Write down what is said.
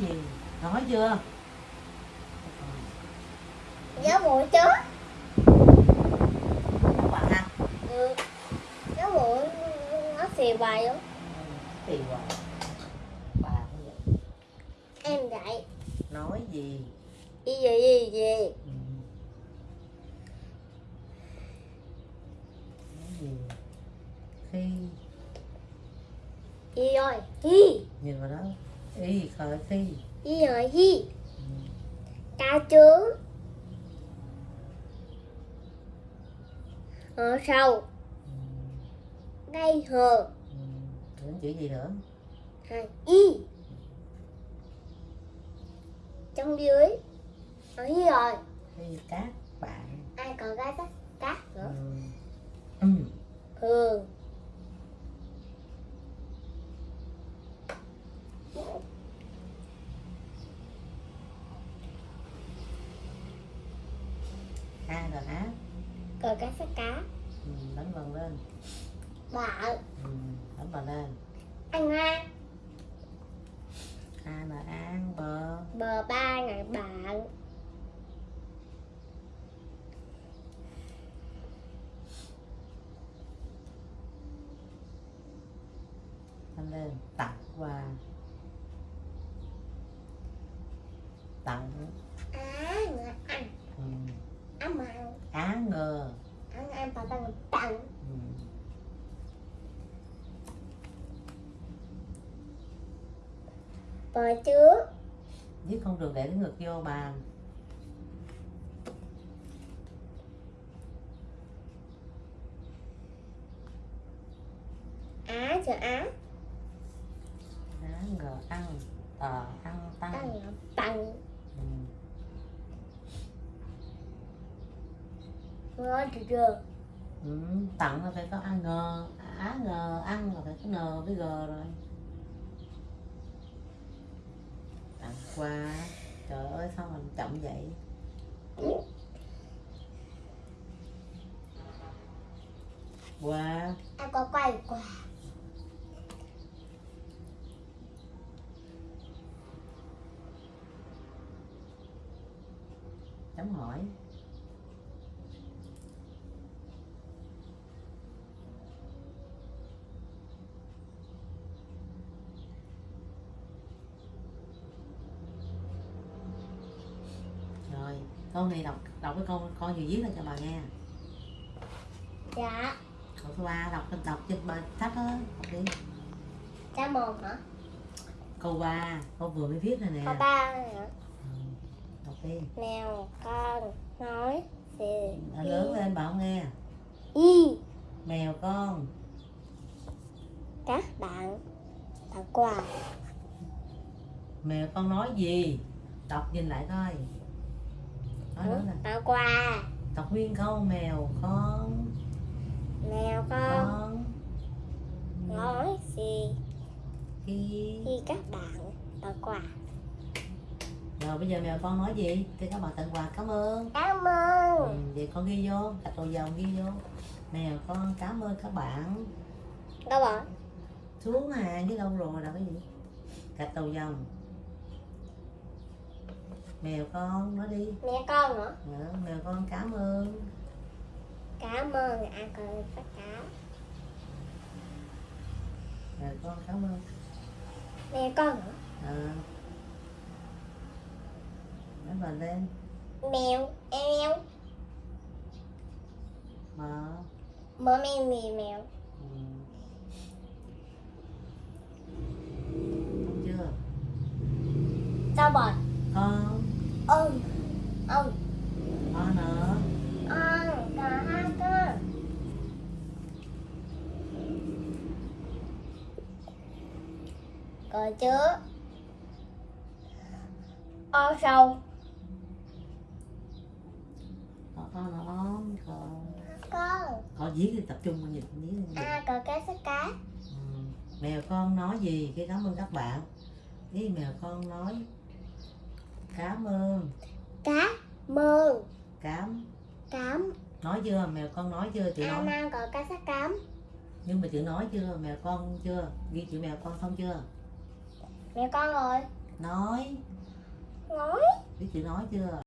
gì? Nói chưa? Nhớ bụi chứ. Bạn ăn Ừ. Nhớ bụi nó xì bài lắm. Thì hoài bà cũng vậy. Em dạy. Nói gì? Gì gì gì gì? Ừ. nói gì? Khi. Gì rồi Hi nhìn vào đó y khởi khi Gì rồi hi. Ca chứ Ở sau Ừ. Đây hờ. Đến chữ gì nữa Hai Y Trong dưới Ở hi rồi khi các bạn Ai còn cái sách cát ừ. nữa Ừ. Ừ a rồi á Còn cái sách cá. Ừ. đánh vần lên. Bà ừ. đánh vần lên. Anh Hoa. A là an bờ Bờ ba ngày bạn. Đánh lên tặng quà. Tặng. Ừ. Á mặn á ngờ. Ăn ăn bà ta tặng. Ừ. Bờ trước. Viết không được để ngực vô bàn Á chữ á. Á ngờ ăn tờ ăn tăng. Tăng là ừ. Ngờ chưa chưa Ừ. tặng là phải có a ngờ á ngờ ăn là phải có n với g rồi tặng quà trời ơi sao mình chậm vậy quà Em có quay quả chấm hỏi rồi câu này đọc đọc cái câu con gì viết lên cho bà nghe. Dạ. Câu số ba đọc đọc trên bài sách đó đọc đi. Cha mồm hả? Câu ba câu vừa mới viết này nè. Có ba hả? Ừ, đọc đi. Mèo con nói gì lớn lên bà không nghe. Y. Mèo con. Các bạn tặng quà. Mèo con nói gì? Đọc nhìn lại coi nè. Tặng quà đọc nguyên câu mèo con Mèo con. Con. Nói gì? Khi. Khi các bạn. Tặng quà rồi bây giờ mèo con nói gì? Thì các bạn tặng quà cảm ơn. Cảm ừ, ơn vậy con ghi vô gạch đầu dòng ghi vô. Mèo con cảm ơn các bạn. Đâu rồi? Xuống hàng với đâu rồi là cái gì. Gạch đầu dòng mèo con nói đi. Mẹ con nữa Dạ, mèo con cảm ơn. Cảm ơn ăn con tất cả mèo con cảm ơn. Mẹ con nữa à. nói bà lên. Mèo Em mở Mơ mèo mì mèo? Ừ. Đúng chưa? Sao bọt con Ông Ông con nữa Ông Cả hai con. Còn chứa O sâu. Con con nó con. Con. Con viết thì tập trung vào nhìn viết. À còn cái sách cá ừ. mèo con nói gì? Khi cảm ơn các bạn. Với mèo con nói cảm ơn. Cá Mơn cám Cám nói chưa? Mèo con nói chưa? An nói. An còn cái sách cám nhưng mà chữ nói chưa? Mèo con chưa? Ghi chữ mèo con xong chưa? Mẹ con rồi. Nói. Nói. Biết chữ nói chưa